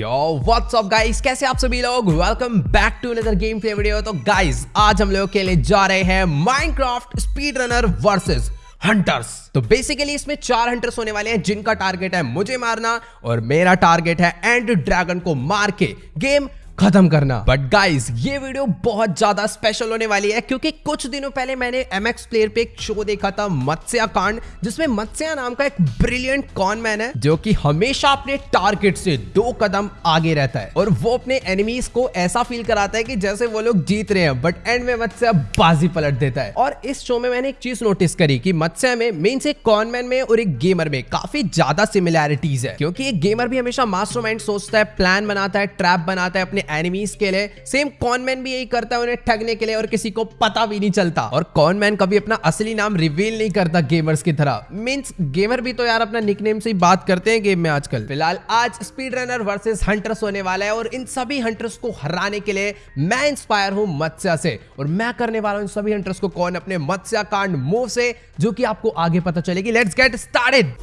यो what's up guys कैसे आप सभी लोग? Welcome back to another game play video तो गाइज़ आज हम लोग खेलने जा रहे हैं Minecraft speed runner versus hunters तो बेसिकली इसमें चार हंटर्स होने वाले हैं, जिनका टारगेट है मुझे मारना और मेरा टारगेट है एंड ड्रैगन को मार के. गेम खत्म करना। बट गाइस ये वीडियो बहुत ज़्यादा स्पेशल होने वाली है, क्योंकि कुछ दिनों पहले मैंने एम प्लेयर पे एक शो देखा था, मत्स्या कांड, जिसमें मत्स्या नाम का एक ब्रिलियंट कॉनमैन है, जो कि हमेशा अपने टारगेट से दो कदम आगे रहता है। और वो अपने एनिमीज को ऐसा फील कराता है कि जैसे वो लोग जीत रहे हैं बट एंड में मत्स्या बाजी पलट देता है। और इस शो में मैंने एक चीज़ नोटिस करी की मत्स्या में मेन से कॉनमैन में और एक गेमर में काफ़ी ज़्यादा सिमिलैरिटीज है, क्योंकि एक गेमर भी हमेशा मास्टरमाइंड सोचता है प्लान बनाता है ट्रैप बनाता है, अपने एनिमीज के लिए सेम कॉनमैन भी यही करता है उन्हें ठगने के लिए और किसी को पता भी नहीं चलता। और कॉनमैन कभी अपना असली नाम रिवील नहीं करता गेमर्स की तरह। मींस गेमर भी तो यार अपना निकनेम से ही बात करते हैं गेम में आजकल। फ़िलहाल आज स्पीड रनर वर्सेस हंटर्स होने वाला है और इन सभी हंटर्स को हराने के लिए मैं इंस्पायर हूँ मत्स्या से। और मैं करने वाला हूँ सभी हंटर्स को कौन अपने मत्स्या कांड मूव से, जो कि आपको आगे पता चलेगी। Let's get started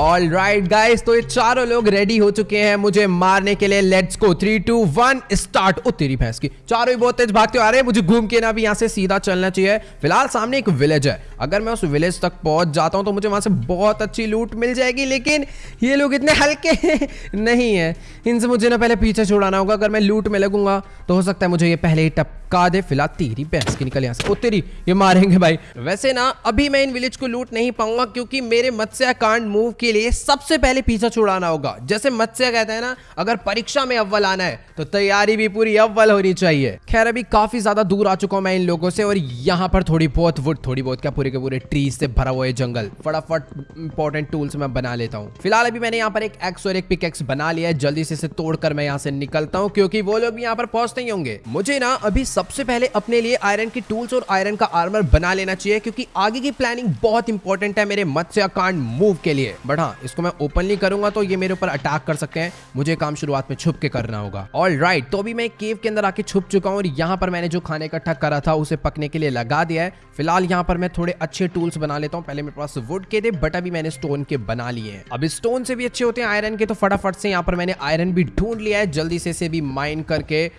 all right guys तो ये चारों लोग रेडी हो चुके हैं मुझे मारने के लिए. Let's go three two one start ओ, तेरी भैंस की. चारों ही बहुत तेज भागते आ रहे हैं. मुझे घूम के ना भी यहाँ से सीधा चलना चाहिए. फ़िलहाल सामने एक विलेज है. अगर मैं उस विलेज तक पहुँच जाता हूँ तो मुझे वहाँ से बहुत अच्छी लूट मिल जाएगी, लेकिन ये लोग इतने हल्के नहीं है. इनसे मुझे ना पहले पीछे छुड़ाना होगा. अगर मैं लूट में लगूँगा तो हो सकता है मुझे ये पहले ही टप का दे फ़िलहाल तेरी भैंस की निकल यहाँ से। ओ तेरी, ये मारेंगे भाई। वैसे ना, अभी मैं इन विलेज को लूट नहीं पाऊँगा क्योंकि मेरे मत्स्य कांड मूव के लिए सबसे पहले पीछा छुड़ाना होगा। जैसे मत्स्य कहते हैं ना, अगर परीक्षा में अव्वल आना है तो तैयारी भी पूरी अव्वल होनी चाहिए। खैर, अभी काफ़ी ज़्यादा दूर आ चुका हूँ मैं इन लोगों से और यहाँ पर थोड़ी बहुत वुड थोड़ी बहुत क्या, पूरे के पूरे ट्रीज से भरा हुआ है जंगल। फटाफट इंपॉर्टेंट टूल्स मैं बना लेता हूँ। फ़िलहाल अभी मैंने यहाँ पर एक एक्स और एक पिक एक्स बना लिया है। जल्दी से इसे तोड़कर मैं यहाँ से निकलता हूँ, क्योंकि वो लोग यहाँ पर पहुँचते ही होंगे। मुझे ना, अभी सबसे पहले अपने लिए आयरन की टूल्स और आयरन का आर्मर बना लेना चाहिए क्योंकि आगे की प्लानिंग बहुत इंपॉर्टेंट है मेरे मत्स्य कांड मूव के लिए। बट हाँ इसको मैं ओपनली करूँगा तो ये मेरे ऊपर अटैक कर सकते हैं। मुझे काम शुरुआत में छुप के करना होगा। ऑल राइट right, तो अभी मैं केव के अंदर आके छुप चुका हूँ और यहाँ पर मैंने जो खाने इकट्ठा करा था उसे पकने के लिए लगा दिया है। फ़िलहाल यहाँ पर मैं थोड़े अच्छे टूल्स बना लेता हूँ। पहले मेरे पास वुड के थे बट अभी मैंने स्टोन के बना लिए हैं। अब स्टोन से भी अच्छे होते हैं आयरन के तो फटाफट से यहाँ पर मैंने आयरन भी ढूंढ लिया है। जल्दी से इसे भी माइन करके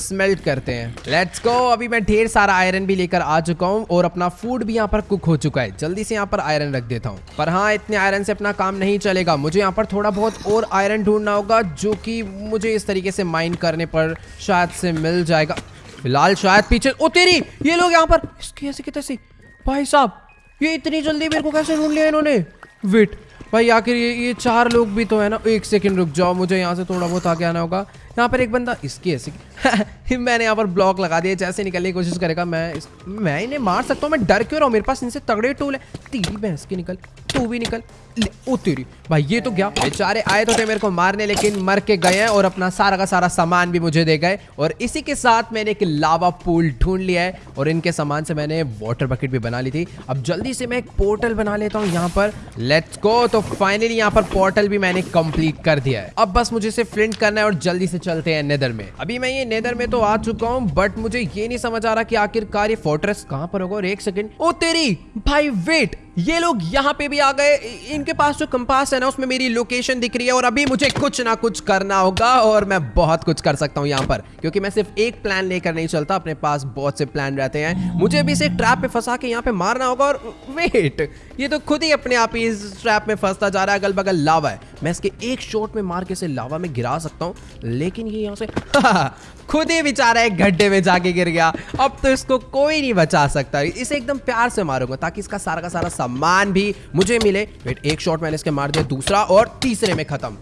स्मेल्ट करते हैं। लेट्स गो अभी मैं ढेर सारा आयरन भी लेकर आ चुका हूँ और अपना फ़ूड भी यहाँ पर कुक हो चुका है। जल्दी से यहाँ पर आयरन रख देता हूँ। पर हाँ इतने आयरन से अपना काम नहीं चलेगा। मुझे यहाँ पर थोड़ा बहुत और आयरन ढूंढना होगा जो कि मुझे इस तरीके से माइन करने पर शायद से मिल जाएगा। फ़िलहाल शायद पीछे ओ, तेरी! ये लोग यहाँ पर इसकी ऐसे कितने से भाई साहब, ये इतनी जल्दी मेरे को कैसे ढूंढ लिया इन्होंने? वेट भाई आखिर ये ये चार लोग भी तो है ना? एक सेकंड रुक जाओ, मुझे यहाँ से थोड़ा बहुत आगे आना होगा। यहाँ पर एक बंदा इसकी ऐसे मैंने यहाँ पर ब्लॉक लगा दिया जैसे निकलने की कोशिश करेगा मैं इस, मैं इन्हें मार सकता हूँ मैं डर क्यों रहा हूँ? मेरे पास इनसे तगड़े टूल है। तेरी भैंस की निकल तू भी निकल। ओ तेरी भाई ये तो क्या? बेचारे आए तो थे मेरे को मारने लेकिन मर के गए हैं और अपना सारा का सारा सामान भी मुझे दे गए। और इसी के साथ मैंने एक लावा पूल ढूंढ लिया है और इनके सामान से मैंने वाटर बकेट भी बना ली थी। अब जल्दी से मैं एक पोर्टल बना लेता हूँ यहाँ पर। लेट्स गो तो फाइनली यहाँ पर पोर्टल भी मैंने कंप्लीट कर दिया है। अब बस मुझे इसे फ्लिंट करना है और जल्दी से चलते हैं नेदर में। अभी मैं ये नेदर में तो आ चुका हूँ बट मुझे ये नहीं समझ आ रहा कि आखिरकार ये फोर्ट्रेस कहाँ पर होगा। और एक सेकंड ओ तेरी, भाई वेट ये लोग यहाँ पे भी आ गए। इनके पास जो कंपास है ना, उसमें मेरी लोकेशन दिख रही है और अभी मुझे कुछ ना कुछ करना होगा और मैं बहुत कुछ कर सकता हूँ यहाँ पर। क्योंकि मैं सिर्फ़ एक प्लान लेकर नहीं चलता, अपने पास बहुत से प्लान रहते हैं। मुझे भी इसे ट्रैप पे फंसा के यहाँ पे मारना होगा और वेट ये तो खुद ही अपने आप ही इस ट्रैप में फंसता जा रहा है अगल बगल लावा है। मैं इसके एक शॉट में मार के इसे लावा में गिरा सकता हूँ, लेकिन ये यहाँ से खुद ही बेचारा एक गड्ढे में जाके गिर गया। अब तो इसको कोई नहीं बचा सकता। इसे एकदम प्यार से मारूँगा, ताकि इसका सारा का सारा सामान भी मुझे मिले। वेट एक शॉट मैंने इसके मार दिया, दूसरा और तीसरे में खत्म।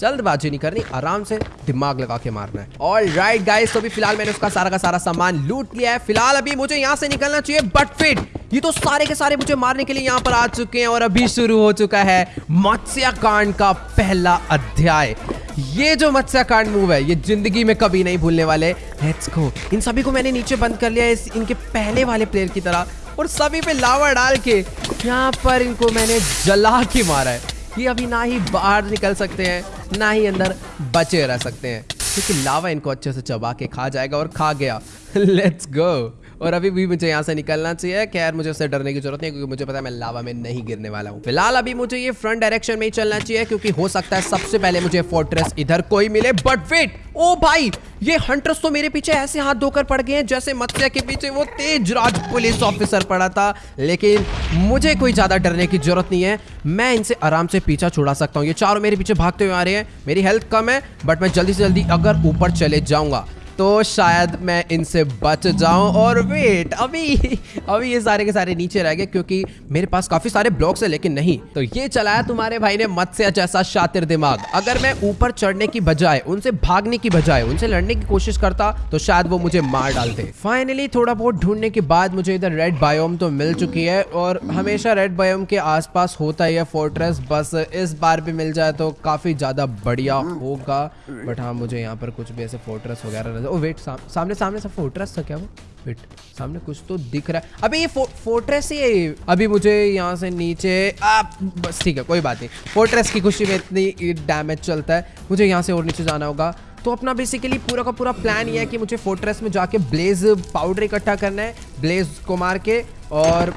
जल्दबाजी नहीं करनी, आराम से दिमाग लगा के मारना है। ऑल राइट गाइस तो भी फ़िलहाल मैंने उसका सारा का सारा सामान लूट लिया है। फ़िलहाल अभी मुझे यहाँ से निकलना चाहिए बट फिट ये तो सारे के सारे मुझे मारने के लिए यहाँ पर आ चुके हैं और अभी शुरू हो चुका है मत्स्य कांड का पहला अध्याय। ये जो मत्स्य कांड मूव है, ये ज़िंदगी में कभी नहीं भूलने वाले। लेट्स गो इन सभी को मैंने नीचे बंद कर लिया इस इनके पहले वाले प्लेयर की तरह। और सभी पे लावा डाल के यहाँ पर इनको मैंने जला के मारा है। ये अभी ना ही बाहर निकल सकते हैं, ना ही अंदर बचे रह सकते हैं। क्योंकि लावा इनको अच्छे से चबा के खा जाएगा और खा गया। लेट्स गो और अभी भी मुझे यहाँ से निकलना चाहिए। खैर, मुझे उससे डरने की ज़रूरत नहीं क्योंकि मुझे पता है मैं लावा में नहीं गिरने वाला हूँ। फ़िलहाल अभी मुझे ये फ्रंट डायरेक्शन में ही चलना चाहिए, क्योंकि हो सकता है सबसे पहले मुझे फोर्ट्रेस इधर कोई मिले। बट वेट ओ भाई, ये हंटर्स तो मेरे पीछे ऐसे हाथ धोकर पड़ गए हैं, जैसे मत्स्य के पीछे वो तेज राज पुलिस ऑफिसर पड़ा था। लेकिन मुझे कोई ज़्यादा डरने की ज़रूरत नहीं है। मैं इनसे आराम से पीछा छुड़ा सकता हूँ। ये चारों मेरे पीछे भागते हुए आ रहे हैं। मेरी हेल्थ कम है बट मैं जल्दी से जल्दी अगर ऊपर चले जाऊँगा। तो शायद मैं इनसे बच जाऊँ। और वेट अभी अभी ये सारे के सारे नीचे रह गए क्योंकि मेरे पास काफ़ी सारे ब्लॉक्स है लेकिन नहीं। तो ये चलाया तुम्हारे भाई ने मत्स्य जैसा शातिर दिमाग। अगर मैं ऊपर चढ़ने की बजाय उनसे भागने की बजाय उनसे लड़ने की कोशिश करता तो शायद वो मुझे मार डालते। फाइनली थोड़ा बहुत ढूँढने के बाद मुझे इधर रेड बायोम तो मिल चुकी है और हमेशा रेड बायोम के आसपास होता ही है फोर्ट्रेस बस इस बार भी मिल जाए तो काफ़ी ज़्यादा बढ़िया होगा। बट हाँ मुझे यहाँ पर कुछ भी ऐसे फोर्ट्रेस वगैरह ओ वेट साम, सामने सामने सब फोर्ट्रेस था क्या वो? वेट सामने कुछ तो दिख रहा है। अबे ये फो, फोर्ट्रेस ही है अभी मुझे यहाँ से नीचे आ, बस ठीक है कोई बात नहीं। फोर्ट्रेस की खुशी में इतनी डैमेज चलता है। मुझे यहाँ से और नीचे जाना होगा। तो अपना बेसिकली पूरा का पूरा प्लान ये है कि मुझे फोर्ट्रेस में जाके ब्लेज पाउडर इकट्ठा करना है ब्लेज को मार के और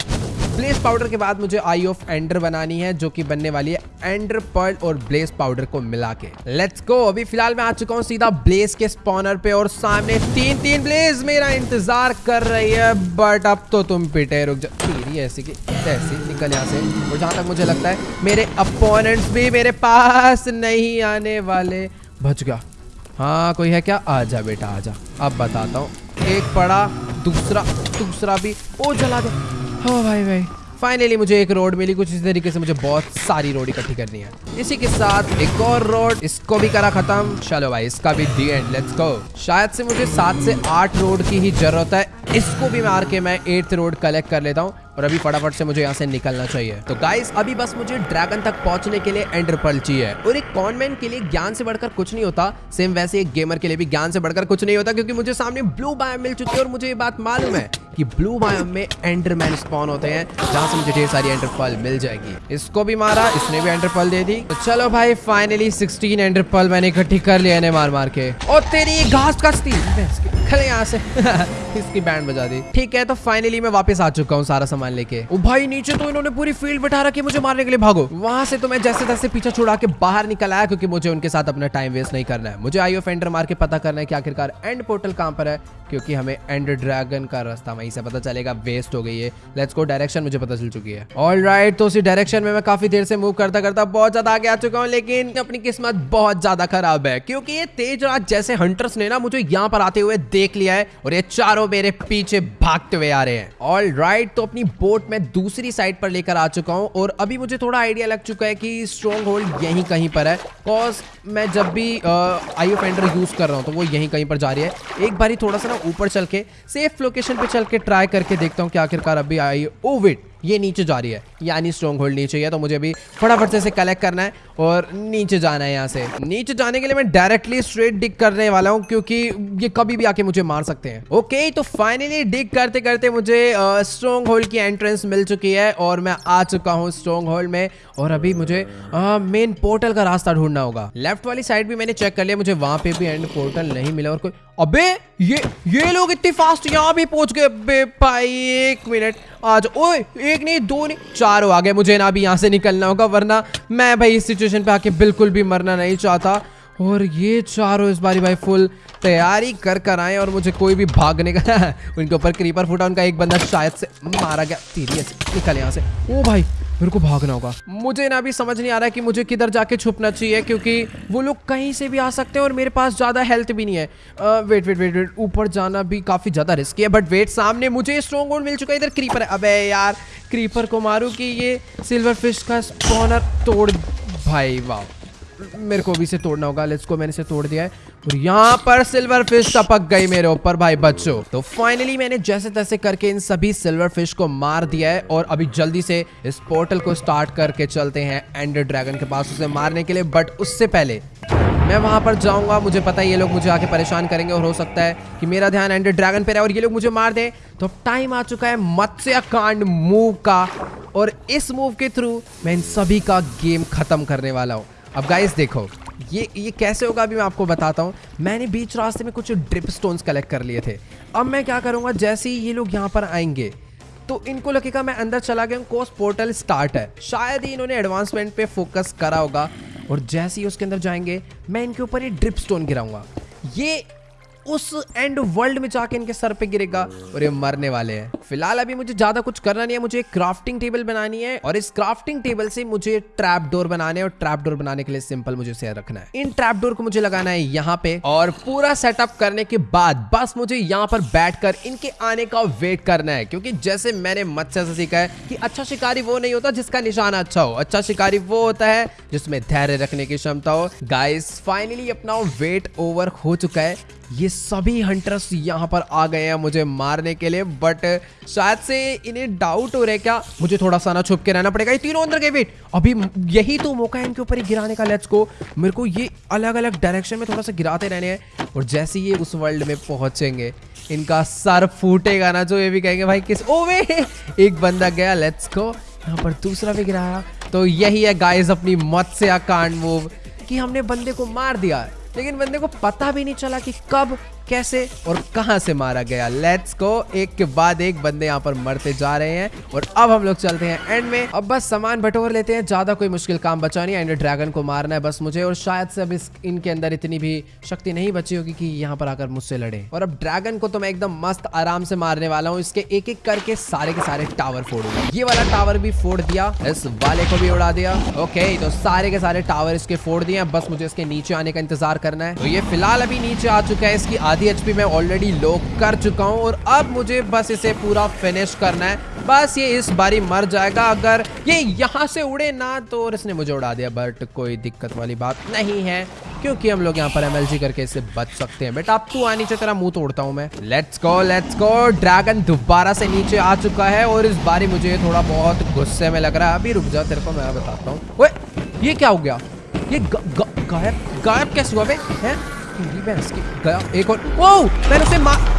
ब्लेस पाउडर के बाद मुझे आई ऑफ़ एंडर बनानी है, जो कि बनने वाली है एंडर पर्ल और ब्लेस पाउडर को मिला के। लेट्स गो अभी फ़िलहाल मैं आ चुका हूँ सीधा ब्लेस के स्पॉनर पे और सामने तीन तीन ब्लेस मेरा इंतज़ार कर रही है बट अब तो तुम पिटे, रुक जा। ऐसी की, ऐसी निकल यहाँ से। और जहाँ तक मुझे लगता है, मेरे अपोनेंट्स भी मेरे पास नहीं आने वाले। बच गया। हाँ कोई है क्या? आ जा बेटा, आ जा। अब बताता हूँ। एक पड़ा, दूसरा दूसरा भी। ओ, जला दे। हो भाई भाई। फाइनली मुझे एक रोड मिली, कुछ इस तरीके से मुझे बहुत सारी रोड इकट्ठी करनी है। इसी के साथ एक और रोड इसको भी करा खत्म। चलो भाई, इसका भी दी एंड लेट्स गो शायद से मुझे सात से आठ रोड की ही ज़रूरत है। इसको भी मार के मैं एट्थ रोड कलेक्ट कर लेता हूँ और अभी फटाफट से मुझे यहाँ से निकलना चाहिए। तो गाइस अभी बस मुझे ड्रैगन तक पहुँचने के लिए एंडर पर्ल चाहिए और एक कॉनमैन के लिए ज्ञान से बढ़कर कुछ नहीं होता। सेम वैसे एक गेमर के लिए भी ज्ञान से बढ़कर कुछ नहीं होता क्योंकि मुझे सामने ब्लू बायोम मिल चुकी है और मुझे ये बात मालूम है कि ब्लू बायोम में एंडरमैन स्पॉन होते हैं, जहाँ से मुझे ढेर सारी एंडर पर्ल मिल जाएगी। इसको भी मारा, इसने भी एंडर पर्ल दे दी। तो चलो भाई फाइनली 16 एंडर पर्ल मैंने इकट्ठी कर लिया मार मार के। और तेरी घास कसती यहाँ से। इसकी बैंड बजा दी। ठीक है तो फाइनली मैं वापस आ चुका हूँ सारा सामान लेके। भाई, नीचे तो इन्होंने पूरी फ़ील्ड बिठा रखी मुझे मारने के लिए। भागो। वहाँ से तो मैं जैसे तैसे पीछे छुड़ा के बाहर निकल आया, क्योंकि मुझे उनके साथ अपना टाइम वेस्ट नहीं करना है। मुझे आई ऑफ़ एंडर मार के पता करना है कि आखिरकार एंड पोर्टल कहाँ पर है, क्योंकि हमें एंड ड्रैगन का रास्ता वहीं से पता चलेगा। वेस्ट हो गई है। लेट्स गो डायरेक्शन मुझे पता चल चुकी है। ऑल राइट तो उसी डायरेक्शन में मैं काफ़ी देर से मूव करता करता बहुत ज़्यादा आगे आ चुका हूँ, लेकिन अपनी किस्मत बहुत ज़्यादा खराब है, क्योंकि ये तेज राज जैसे हंटर्स ने ना मुझे यहाँ पर आते हुए देख लिया है, और ये चारों मेरे पीछे भागते हुए आ रहे हैं। ऑल राइट तो अपनी बोट में दूसरी साइड पर लेकर आ चुका हूँ और अभी मुझे थोड़ा आइडिया लग चुका है कि स्ट्रॉन्ग होल्ड यहीं कहीं पर है। बिकॉज़ मैं जब भी आई ऑफ़ एंडर यूज़ कर रहा हूँ तो वो यहीं कहीं पर जा रही है। एक बार थोड़ा सा ना ऊपर चल के सेफ़ लोकेशन पे चल के ट्राई करके देखता हूँ कि आखिरकार अभी आई ओ वेट ये नीचे जा रही है। यानी स्ट्रॉन्ग होल्ड नीचे है तो मुझे अभी फटाफट से कलेक्ट करना है और नीचे जाना है यहाँ से। नीचे जाने के लिए मैं डायरेक्टली स्ट्रेट डिग करने वाला हूँ, क्योंकि ये कभी भी आके मुझे मार सकते हैं। ओके तो फाइनली डिग करते करते मुझे स्ट्रॉन्ग होल्ड की एंट्रेंस मिल चुकी है और मैं आ चुका हूँ स्ट्रॉन्ग होल्ड में और अभी मुझे मेन पोर्टल का रास्ता ढूंढना होगा। लेफ़्ट वाली साइड भी मैंने चेक कर लिया, मुझे वहाँ पे भी एंड पोर्टल नहीं मिला और कोई अबे, ये ये लोग इतनी फास्ट यहाँ भी पहुँच गए। अबे भाई, एक मिनट आज, ओए, एक नहीं, दो नहीं, चार हो आ गए मुझे ना अभी यहाँ से निकलना होगा, वरना मैं भाई इस सिचुएशन पे आके बिल्कुल भी मरना नहीं चाहता। और ये चारों इस बारी भाई फुल तैयारी कर कर आए और मुझे कोई भी भागने का उनके ऊपर क्रीपर फूटा उनका एक बंदा शायद से मारा गया। सीरियस निकल यहाँ से। ओ भाई मेरे को भागना होगा। मुझे ना भी समझ नहीं आ रहा है कि मुझे किधर जाके छुपना चाहिए क्योंकि वो लोग कहीं से भी आ सकते हैं और मेरे पास ज़्यादा हेल्थ भी नहीं है। आ, वेट वेट वेट वेट ऊपर जाना भी काफ़ी ज़्यादा रिस्की है बट वेट सामने मुझे स्ट्रॉन्ग होल्ड मिल चुका है। इधर क्रीपर है। अबे यार क्रीपर को मारू कि ये सिल्वर फ़िश का स्पॉनर तोड़ भाई वाह मेरे को भी इसे तोड़ना होगा। लेट्स को मैंने इसे तोड़ दिया है। और यहाँ पर सिल्वर फ़िश टपक गई मेरे ऊपर, भाई बच्चों। तो फाइनली मैंने जैसे तैसे करके इन सभी सिल्वर फ़िश को मार दिया है और अभी जल्दी से इस पोर्टल को स्टार्ट करके चलते हैं एंडर ड्रैगन के पास उसे मारने के लिए। बट उससे पहले मैं वहाँ पर जाऊँगा। मुझे पता है ये लोग मुझे आके परेशान करेंगे और हो सकता है कि मेरा ध्यान एंडर ड्रैगन पे रहे और ये लोग मुझे मार दे। तो टाइम आ चुका है मत्स्य कांड मूव का। और इस मूव के थ्रू मैं इन सभी का गेम खत्म करने वाला हूँ। अब गाइस देखो, ये ये कैसे होगा अभी मैं आपको बताता हूँ। मैंने बीच रास्ते में कुछ ड्रिप स्टोन्स कलेक्ट कर लिए थे। अब मैं क्या करूँगा, जैसे ही ये लोग यहाँ पर आएँगे तो इनको लगेगा मैं अंदर चला गया कोस पोर्टल स्टार्ट है। शायद ही इन्होंने एडवांसमेंट पे फोकस करा होगा, और जैसे ही उसके अंदर जाएँगे, मैं इनके ऊपर ये ड्रिप स्टोन गिराऊँगा। ये उस एंड वर्ल्ड में जाके इनके सर पे गिरेगा और ये मरने वाले हैं। फ़िलहाल अभी मुझे ज़्यादा कुछ करना नहीं है, मुझे एक क्राफ्टिंग टेबल बनानी है और इस क्राफ्टिंग टेबल से मुझे ट्रैप डोर बनाने और ट्रैप डोर बनाने के लिए सिंपल मुझे शेयर रखना है। इन ट्रैप डोर को मुझे लगाना है यहाँ पे और पूरा सेटअप करने के बाद बस मुझे यहाँ पर बैठकर इनके आने का वेट करना है, क्योंकि जैसे मैंने मत्स्य से सीखा है कि अच्छा शिकारी वो नहीं होता जिसका निशाना अच्छा हो। अच्छा शिकारी वो होता है जिसमें धैर्य रखने की क्षमता हो। गाइस फाइनली अपना वेट ओवर हो चुका है। ये सभी हंटर्स यहाँ पर आ गए हैं मुझे मारने के लिए बट शायद से इन्हें डाउट हो रहा है क्या? मुझे थोड़ा सा ना छुप के रहना पड़ेगा। ये तीनों अंदर गए वेट अभी यही तो मौका है इनके ऊपर ही गिराने का लेट्स को मेरे को ये अलग अलग डायरेक्शन में थोड़ा सा गिराते रहने हैं, और जैसे ये उस वर्ल्ड में पहुँचेंगे, इनका सर फूटेगा ना, जो ये भी कहेंगे, भाई, किस ओ, वे, एक बंदा गया लेट्स को यहाँ पर दूसरा भी गिराया। तो यही है गाइस अपनी मत से कांड मूव कि हमने बंदे को मार दिया। लेकिन बंदे को पता भी नहीं चला कि कब कैसे और कहाँ से मारा गया? लेट्स गो एक के बाद एक बंदे यहाँ पर मरते जा रहे हैं और अब हम लोग चलते हैं एंड में। अब बस सामान बटोर लेते हैं, ज़्यादा कोई मुश्किल काम बचा नहीं। एंड ड्रैगन को मारना है बस मुझे और शायद से अब इस इनके अंदर इतनी भी शक्ति नहीं बची होगी कि यहाँ पर आकर मुझसे लड़े। और अब ड्रैगन को तो मैं एकदम मस्त आराम से मारने वाला हूँ। इसके एक एक करके सारे के सारे टावर फोड़ूँगा। ये वाला टावर भी फोड़ दिया। इस वाले को भी उड़ा दिया। ओके तो सारे के सारे टावर इसके फोड़ दिए बस मुझे इसके नीचे आने का इंतज़ार करना है। तो ये फ़िलहाल अभी नीचे आ चुका है। इसकी आधी एचपी मैं ऑलरेडी लो कर चुका हूँ और अब मुझे बस इसे पूरा फिनिश करना है। बस ये इस बारी मर जाएगा। अगर ये यहाँ से उड़े ना तो और इसने मुझे उड़ा दिया। बट कोई दिक्कत वाली बात नहीं है, क्योंकि हम लोग यहाँ पर एमएलजी करके इससे बच सकते हैं। बेटा अब तू आ नीचे, तेरा मुँह तोड़ता हूँ मैं। Let's go let's go dragon दोबारा से नीचे आ चुका है और इस बारी मुझे थोड़ा बहुत गुस्से में लग रहा है। अभी रुक जाओ तेरे को मैं बताता हूँ। ये क्या हो गया? ये गायब गायब कैसे हुआ है? की गया एक और ओ मैंने उसे मार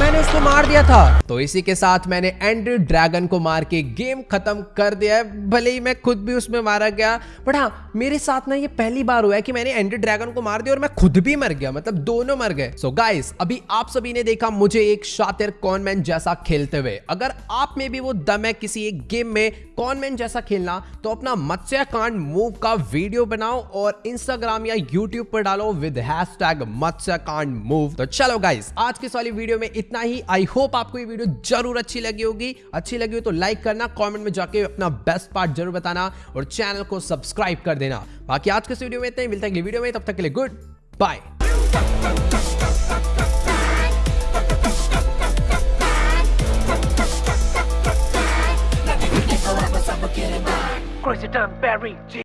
मैंने उसको मार दिया था। तो इसी के साथ मैंने एंड ड्रैगन को मार के गेम खत्म कर दिया है। भले ही मैं खुद भी उसमें मारा गया। बट हाँ मेरे साथ ना ये पहली बार हुआ है कि मैंने एंड ड्रैगन को मार दिया और मैं खुद भी मर गया। मतलब दोनों मर गए। सो so गाइस अभी आप सभी ने देखा मुझे एक शातिर कॉनमैन जैसा खेलते हुए। अगर आप में भी वो दम है किसी एक गेम में कॉनमैन जैसा खेलना तो अपना मत्स्य कांड मूव का वीडियो बनाओ और इंस्टाग्राम या यूट्यूब पर डालो विद हैश टैग मूव। तो चलो गाइस आज की वाली वीडियो में इतना ही। आई होप आपको ये वीडियो ज़रूर अच्छी लगी होगी। अच्छी लगी हो तो लाइक करना कमेंट में जाके अपना बेस्ट पार्ट ज़रूर बताना और चैनल को सब्सक्राइब कर देना। बाकी आज के इस वीडियो में इतना ही। मिलता है वीडियो में। तब तक के लिए गुड बाय